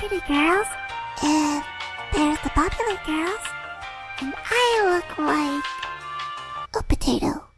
pretty girls, and there's the popular girls, and I look like a potato.